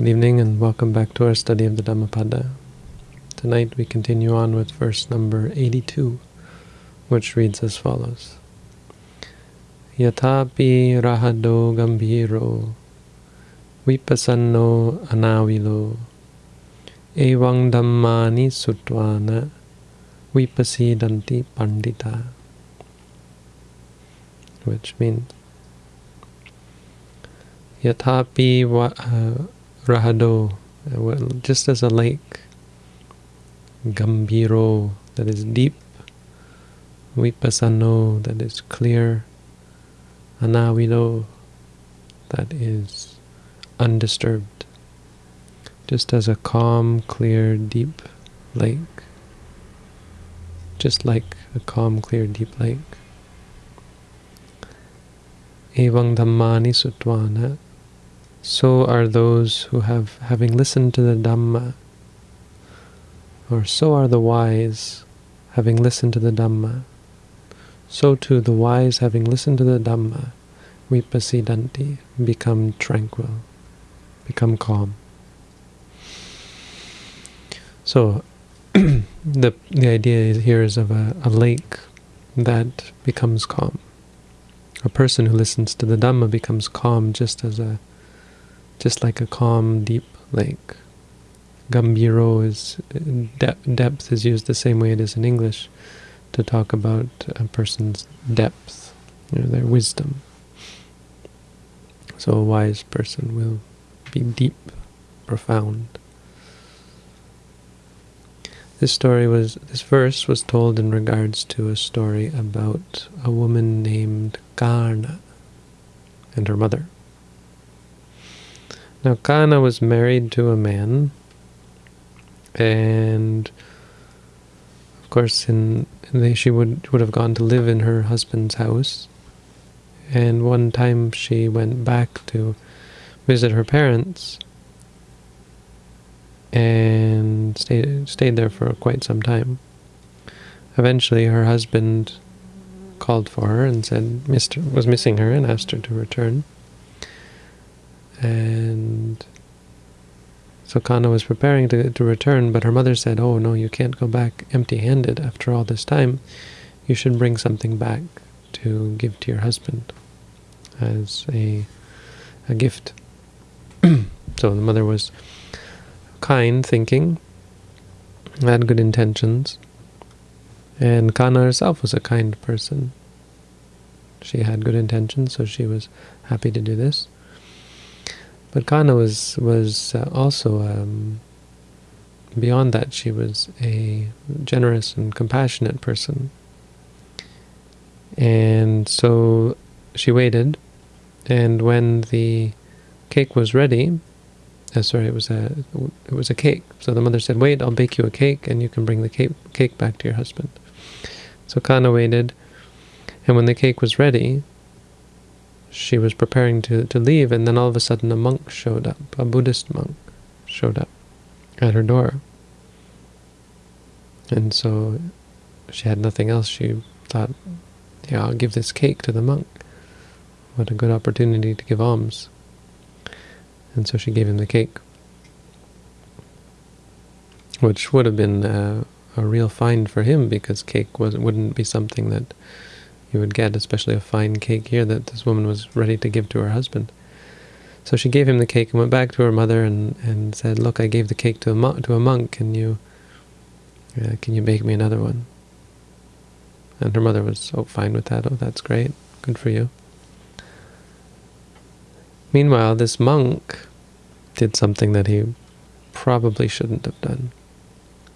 Good evening and welcome back to our study of the Dhammapada. Tonight we continue on with verse number 82, which reads as follows. Yatapi rahado gambhiro vipasanno anavilo evang dhammani sutwana vipasidanti pandita which means Yatapi uh, Rahado, uh, just as a lake, Gambiro, that is deep, Vipassano, that is clear, Anavilo, that is undisturbed. Just as a calm, clear, deep lake. Just like a calm, clear, deep lake. Evang dhammani sutwana, so are those who have, having listened to the Dhamma, or so are the wise, having listened to the Dhamma. So too the wise, having listened to the Dhamma, vipasidanti, become tranquil, become calm. So the the idea here is of a, a lake that becomes calm. A person who listens to the Dhamma becomes calm just as a just like a calm, deep lake. Gambiro is de depth is used the same way it is in English to talk about a person's depth, you know, their wisdom. So a wise person will be deep, profound. This story was, this verse was told in regards to a story about a woman named Kana and her mother. Now Kana was married to a man, and of course, in, in she would would have gone to live in her husband's house. And one time she went back to visit her parents, and stayed stayed there for quite some time. Eventually, her husband called for her and said Mister was missing her and asked her to return. And so Kana was preparing to, to return, but her mother said, oh no, you can't go back empty-handed after all this time. You should bring something back to give to your husband as a, a gift. so the mother was kind, thinking, had good intentions, and Kana herself was a kind person. She had good intentions, so she was happy to do this. But Kana was was uh, also um, beyond that. She was a generous and compassionate person, and so she waited. And when the cake was ready, uh, sorry, it was a it was a cake. So the mother said, "Wait, I'll bake you a cake, and you can bring the cake cake back to your husband." So Kana waited, and when the cake was ready, she was preparing to, to leave, and then all of a sudden a monk showed up, a Buddhist monk showed up at her door. And so she had nothing else. She thought, yeah, I'll give this cake to the monk. What a good opportunity to give alms. And so she gave him the cake, which would have been uh, a real find for him because cake was wouldn't be something that you would get, especially a fine cake here that this woman was ready to give to her husband. So she gave him the cake and went back to her mother and, and said, look, I gave the cake to a, monk, to a monk, can you, uh, can you bake me another one? And her mother was oh, fine with that. Oh, that's great. Good for you. Meanwhile, this monk did something that he probably shouldn't have done.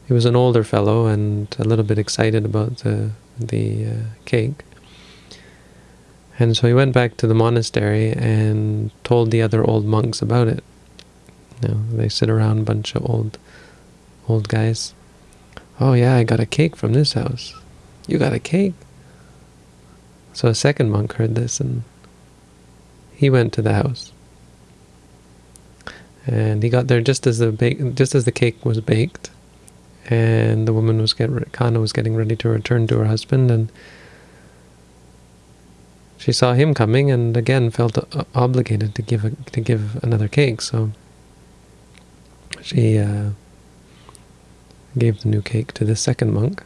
He was an older fellow and a little bit excited about the, the uh, cake. And so he went back to the monastery and told the other old monks about it. You know, they sit around, a bunch of old, old guys. Oh yeah, I got a cake from this house. You got a cake? So a second monk heard this and he went to the house. And he got there just as the bake, just as the cake was baked, and the woman was getting Kana was getting ready to return to her husband, and she saw him coming and again felt obligated to give a, to give another cake. So she uh, gave the new cake to the second monk.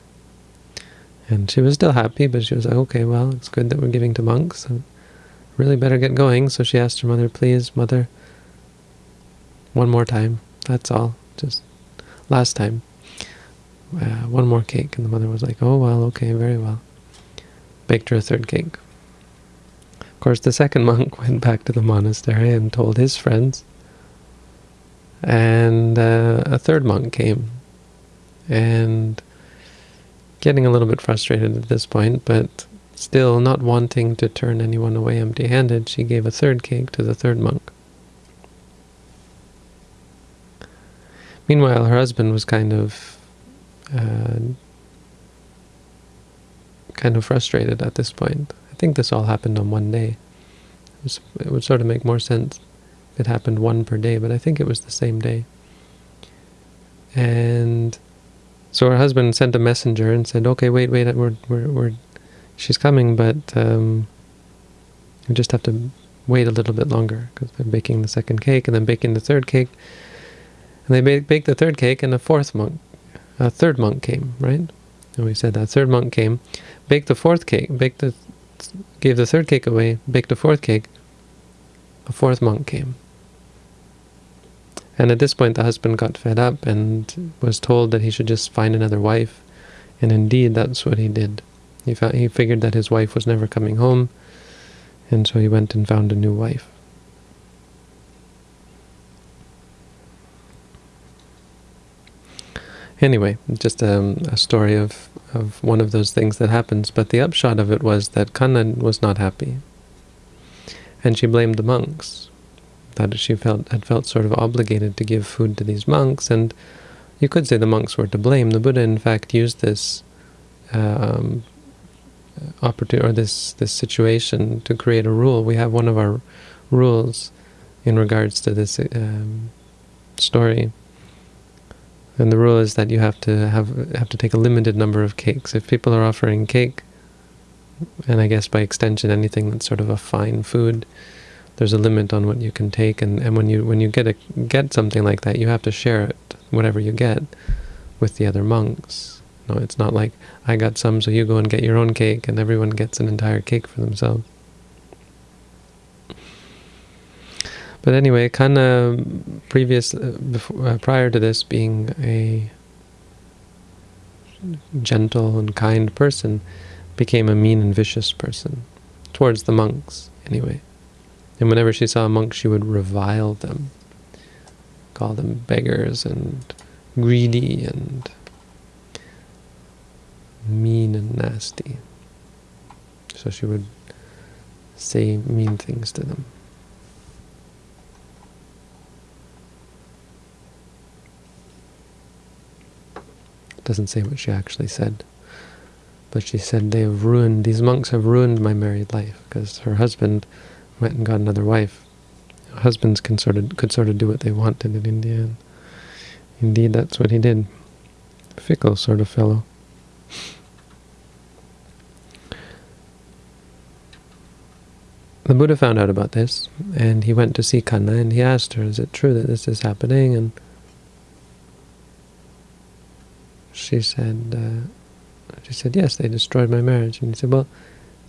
And she was still happy, but she was like, okay, well, it's good that we're giving to monks. So really better get going. So she asked her mother, please, mother, one more time. That's all. Just last time. Uh, one more cake. And the mother was like, oh, well, okay, very well. Baked her a third cake. Of course, the second monk went back to the monastery and told his friends. And uh, a third monk came. And getting a little bit frustrated at this point, but still not wanting to turn anyone away empty-handed, she gave a third cake to the third monk. Meanwhile, her husband was kind of uh, kind of frustrated at this point. I think this all happened on one day. It, was, it would sort of make more sense if it happened one per day, but I think it was the same day. And so her husband sent a messenger and said, "Okay, wait, wait, we're we're, we're she's coming, but um, we just have to wait a little bit longer because they're baking the second cake and then baking the third cake." And they baked the third cake, and a fourth monk, a third monk came, right? And we said that third monk came, baked the fourth cake, baked the, gave the third cake away, baked a fourth cake. A fourth monk came. And at this point, the husband got fed up and was told that he should just find another wife. And indeed, that's what he did. He, found, he figured that his wife was never coming home, and so he went and found a new wife. Anyway, just um, a story of, of one of those things that happens. But the upshot of it was that Kana was not happy. And she blamed the monks. That she felt had felt sort of obligated to give food to these monks. And you could say the monks were to blame. The Buddha, in fact, used this um, opportunity or this, this situation to create a rule. We have one of our rules in regards to this um, story and the rule is that you have to have have to take a limited number of cakes. If people are offering cake, and I guess by extension anything that's sort of a fine food, there's a limit on what you can take. And, and when you when you get a get something like that, you have to share it, whatever you get, with the other monks. No, it's not like I got some, so you go and get your own cake, and everyone gets an entire cake for themselves. But anyway, Kana, previous, uh, before, uh, prior to this, being a gentle and kind person, became a mean and vicious person, towards the monks, anyway. And whenever she saw a monk, she would revile them, call them beggars and greedy and mean and nasty. So she would say mean things to them. Doesn't say what she actually said. But she said, they have ruined, these monks have ruined my married life, because her husband went and got another wife. Husbands can sort of, could sort of do what they wanted in India, and indeed that's what he did. Fickle sort of fellow. The Buddha found out about this, and he went to see Kana, and he asked her, is it true that this is happening? And she said, uh, she said, yes, they destroyed my marriage. And he said, well,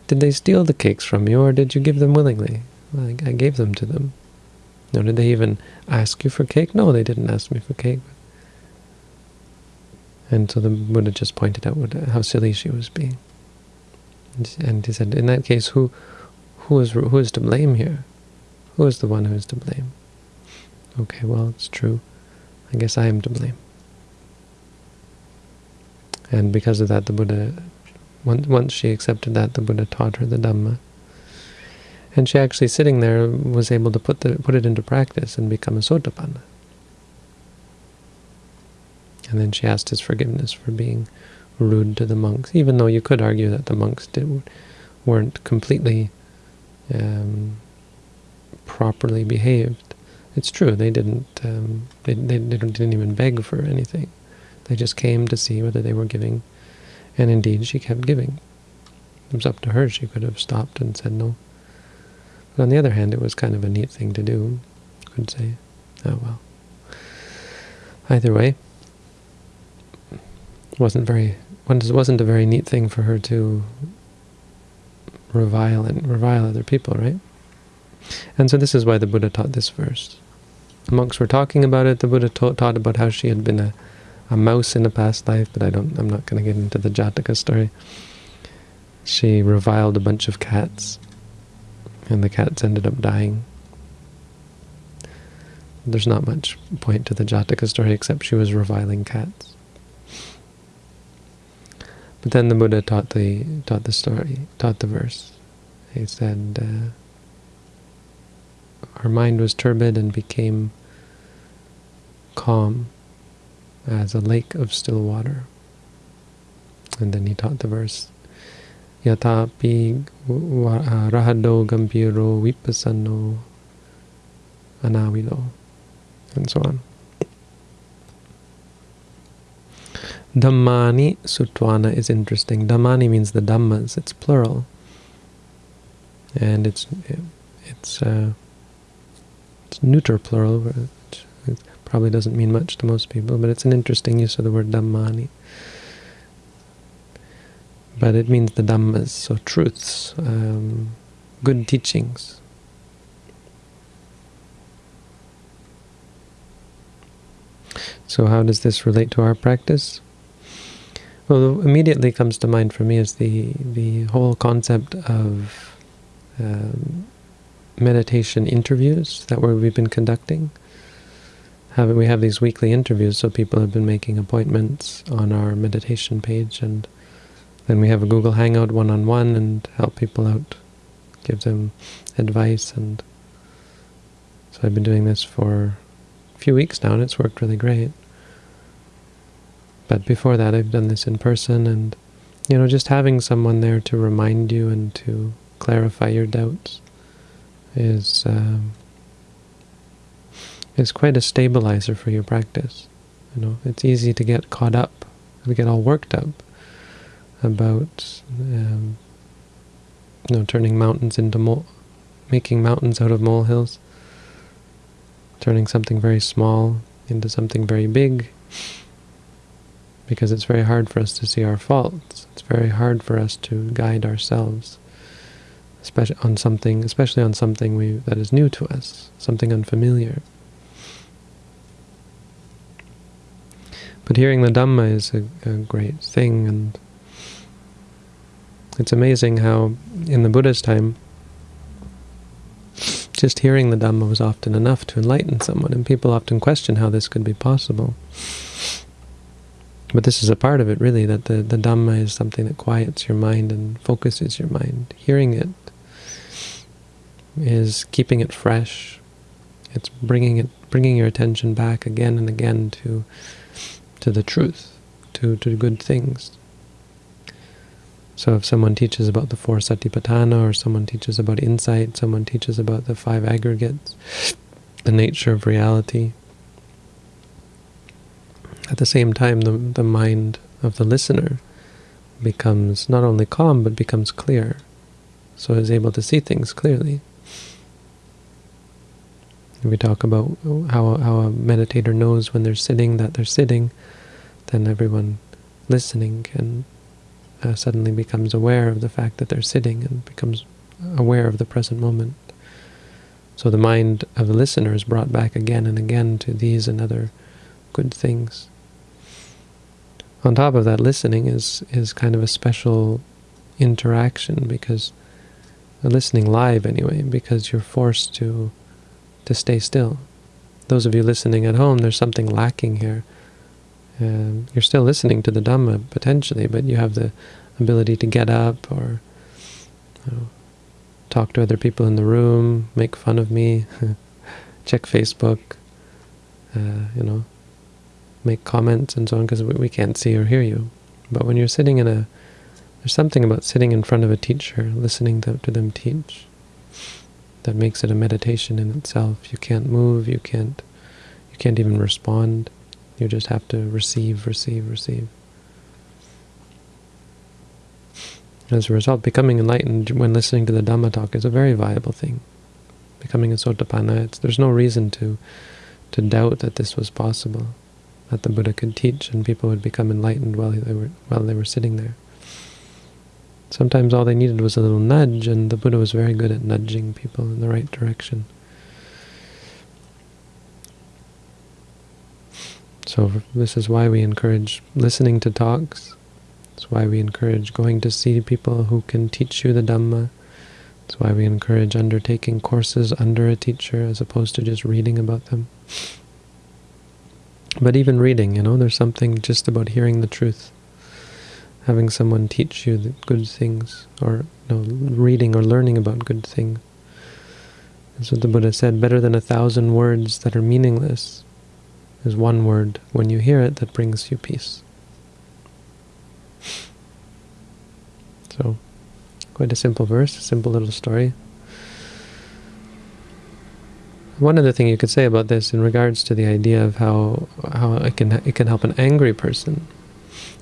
did they steal the cakes from you, or did you give them willingly? Well, I, I gave them to them. No, did they even ask you for cake? No, they didn't ask me for cake. And so the Buddha just pointed out what, how silly she was being. And he said, in that case, who, who is who is to blame here? Who is the one who is to blame? Okay, well, it's true. I guess I am to blame. And because of that, the Buddha, once, once she accepted that, the Buddha taught her the Dhamma. And she actually, sitting there, was able to put the put it into practice and become a Sotapanna. And then she asked his forgiveness for being rude to the monks, even though you could argue that the monks did, weren't completely um, properly behaved. It's true, they didn't, um, they, they, they didn't even beg for anything. They just came to see whether they were giving, and indeed she kept giving. It was up to her. She could have stopped and said no. But on the other hand, it was kind of a neat thing to do. Could say, oh well. either way, wasn't very wasn't a very neat thing for her to revile and revile other people, right? And so this is why the Buddha taught this verse. Monks were talking about it. The Buddha taught about how she had been a, a mouse in a past life, but I don't. I'm not going to get into the Jataka story. She reviled a bunch of cats, and the cats ended up dying. There's not much point to the Jataka story except she was reviling cats. But then the Buddha taught the taught the story, taught the verse. He said, uh, "Our mind was turbid and became calm as a lake of still water." And then he taught the verse, "Yatapi rahado gambiro vipassano anavilo," and so on. Dhammani Sutwana is interesting. Dhammani means the Dhammas. It's plural. And it's it's uh, it's neuter plural, probably doesn't mean much to most people, but it's an interesting use of the word Dhammani. But it means the Dhammas, so truths, um, good teachings. So how does this relate to our practice? Well, immediately comes to mind for me is the the whole concept of um, meditation interviews that we've been conducting. We have these weekly interviews, so people have been making appointments on our meditation page, and then we have a Google Hangout one-on-one -on -one and help people out, give them advice, and so I've been doing this for a few weeks now, and it's worked really great. But before that, I've done this in person, and you know, just having someone there to remind you and to clarify your doubts is um, is quite a stabilizer for your practice. You know, it's easy to get caught up, to get all worked up about um, you know turning mountains into mole, making mountains out of molehills, turning something very small into something very big because it's very hard for us to see our faults. It's very hard for us to guide ourselves, especially on something, especially on something we, that is new to us, something unfamiliar. But hearing the Dhamma is a, a great thing, and it's amazing how in the Buddha's time, just hearing the Dhamma was often enough to enlighten someone, and people often question how this could be possible. But this is a part of it, really, that the, the Dhamma is something that quiets your mind and focuses your mind. Hearing it is keeping it fresh. It's bringing it, bringing your attention back again and again to to the truth, to, to good things. So if someone teaches about the four satipatthana, or someone teaches about insight, someone teaches about the five aggregates, the nature of reality, at the same time, the, the mind of the listener becomes not only calm, but becomes clear, so is able to see things clearly. We talk about how, how a meditator knows when they're sitting that they're sitting, then everyone listening can uh, suddenly becomes aware of the fact that they're sitting and becomes aware of the present moment. So the mind of the listener is brought back again and again to these and other good things on top of that, listening is is kind of a special interaction because listening live anyway, because you're forced to to stay still. Those of you listening at home, there's something lacking here. Um, you're still listening to the Dhamma potentially, but you have the ability to get up or you know, talk to other people in the room, make fun of me, check Facebook, uh, you know, make comments and so on because we can't see or hear you. But when you're sitting in a, there's something about sitting in front of a teacher, listening to, to them teach, that makes it a meditation in itself. You can't move, you can't, you can't even respond. You just have to receive, receive, receive. As a result, becoming enlightened when listening to the Dhamma talk is a very viable thing. Becoming a Sotapanna, it's, there's no reason to to doubt that this was possible that the Buddha could teach, and people would become enlightened while they were while they were sitting there. Sometimes all they needed was a little nudge, and the Buddha was very good at nudging people in the right direction. So this is why we encourage listening to talks. It's why we encourage going to see people who can teach you the Dhamma. It's why we encourage undertaking courses under a teacher as opposed to just reading about them. But even reading, you know, there's something just about hearing the truth. Having someone teach you the good things, or you know, reading or learning about good things. That's what the Buddha said, better than a thousand words that are meaningless is one word when you hear it that brings you peace. So, quite a simple verse, a simple little story. One other thing you could say about this in regards to the idea of how how it can it can help an angry person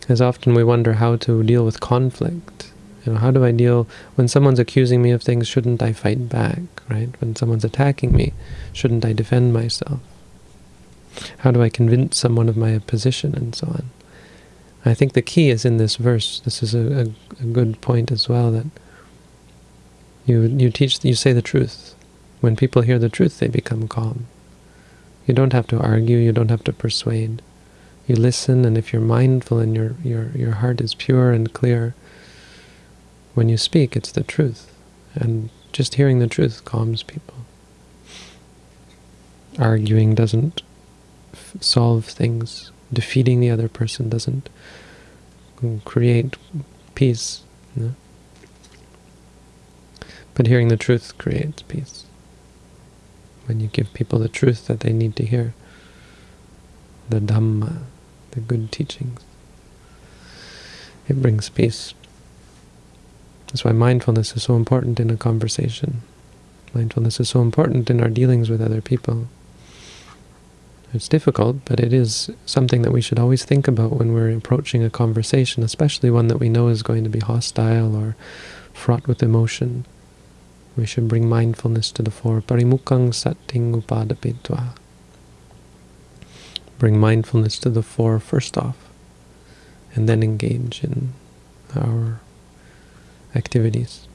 is often we wonder how to deal with conflict. You know, how do I deal when someone's accusing me of things? Shouldn't I fight back? Right? When someone's attacking me, shouldn't I defend myself? How do I convince someone of my position and so on? I think the key is in this verse. This is a, a, a good point as well that you you teach you say the truth. When people hear the truth, they become calm. You don't have to argue. You don't have to persuade. You listen, and if you're mindful and your your your heart is pure and clear, when you speak, it's the truth, and just hearing the truth calms people. Arguing doesn't solve things. Defeating the other person doesn't create peace. You know? But hearing the truth creates peace. When you give people the truth that they need to hear, the Dhamma, the good teachings, it brings peace. That's why mindfulness is so important in a conversation. Mindfulness is so important in our dealings with other people. It's difficult, but it is something that we should always think about when we're approaching a conversation, especially one that we know is going to be hostile or fraught with emotion. We should bring mindfulness to the fore. Parimukkhang satting upadapitva. Bring mindfulness to the fore first off, and then engage in our activities.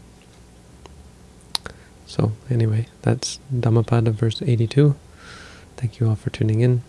So anyway, that's Dhammapada verse 82. Thank you all for tuning in.